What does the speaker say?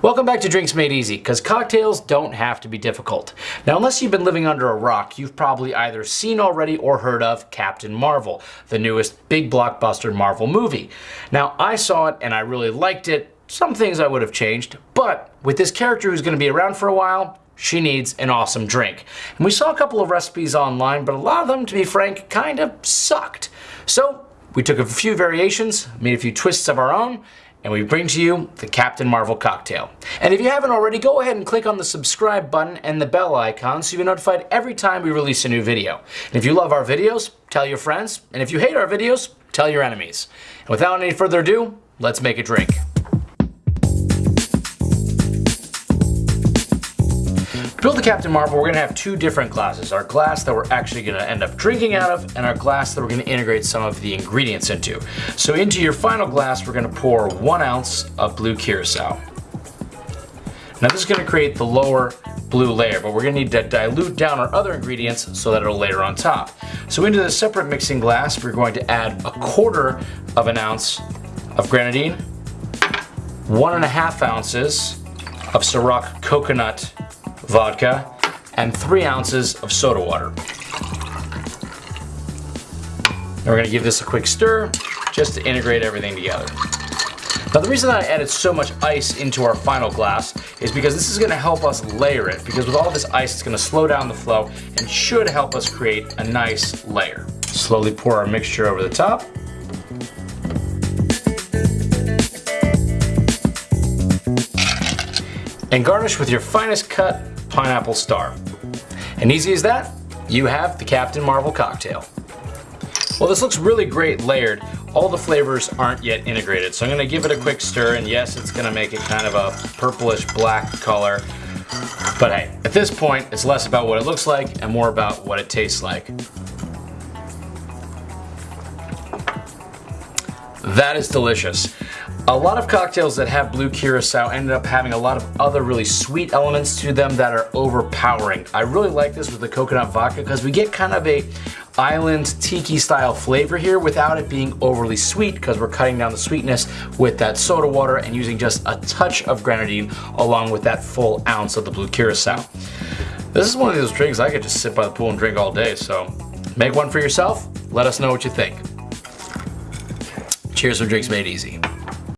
Welcome back to Drinks Made Easy, because cocktails don't have to be difficult. Now, unless you've been living under a rock, you've probably either seen already or heard of Captain Marvel, the newest big blockbuster Marvel movie. Now, I saw it and I really liked it. Some things I would have changed, but with this character who's going to be around for a while, she needs an awesome drink. And we saw a couple of recipes online, but a lot of them, to be frank, kind of sucked. So we took a few variations, made a few twists of our own, and we bring to you the Captain Marvel cocktail. And if you haven't already, go ahead and click on the subscribe button and the bell icon so you're notified every time we release a new video. And if you love our videos, tell your friends. And if you hate our videos, tell your enemies. And without any further ado, let's make a drink. To build the Captain Marvel, we're gonna have two different glasses. Our glass that we're actually gonna end up drinking out of, and our glass that we're gonna integrate some of the ingredients into. So into your final glass, we're gonna pour one ounce of blue curacao. Now this is gonna create the lower blue layer, but we're gonna need to dilute down our other ingredients so that it'll layer on top. So into the separate mixing glass, we're going to add a quarter of an ounce of grenadine, one and a half ounces of Ciroc coconut vodka, and three ounces of soda water. And we're gonna give this a quick stir just to integrate everything together. Now the reason that I added so much ice into our final glass is because this is going to help us layer it because with all this ice it's going to slow down the flow and should help us create a nice layer. Slowly pour our mixture over the top. And garnish with your finest cut pineapple star. And easy as that, you have the Captain Marvel cocktail. Well, this looks really great layered. All the flavors aren't yet integrated, so I'm gonna give it a quick stir, and yes, it's gonna make it kind of a purplish black color. But hey, at this point, it's less about what it looks like and more about what it tastes like. That is delicious. A lot of cocktails that have blue curacao ended up having a lot of other really sweet elements to them that are overpowering. I really like this with the coconut vodka because we get kind of a island tiki style flavor here without it being overly sweet because we're cutting down the sweetness with that soda water and using just a touch of grenadine along with that full ounce of the blue curacao. This is one of those drinks I could just sit by the pool and drink all day, so make one for yourself. Let us know what you think. Cheers from Drinks Made Easy.